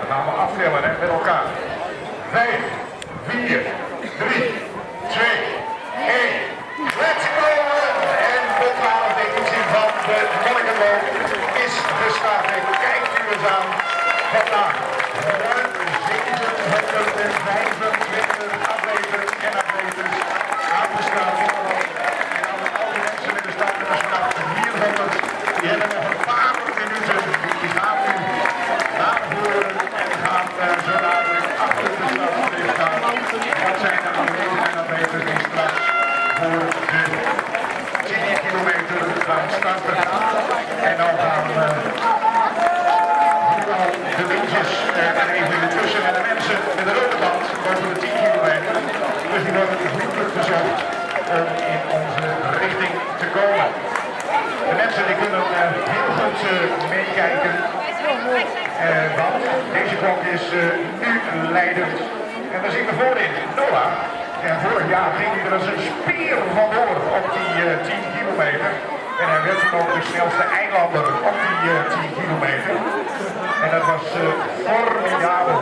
Dan gaan we aftellen met elkaar. 5, 4, 3, 2, 1. Let's go! En de 12e editie van de Monnikenloop is gestart. En kijkt u eens aan vandaag. Ruim 725 atleten en atletes aan de start. En alle, mensen met de start en de start 400. Die hebben een En dan gaan uh, de windjes uh, er even tussen en de mensen met de rode band boven de 10 kilometer. Dus die worden vriendelijk verzocht om in onze richting te komen. De mensen die kunnen uh, heel goed meekijken. Want deze klok is nu leidend. En dan zien we voorin Noah. En vorig jaar ging hij er als een spier vandoor op die 10 kilometer. En hij werd ook de snelste eilander op die 10 kilometer. En dat was formidabel.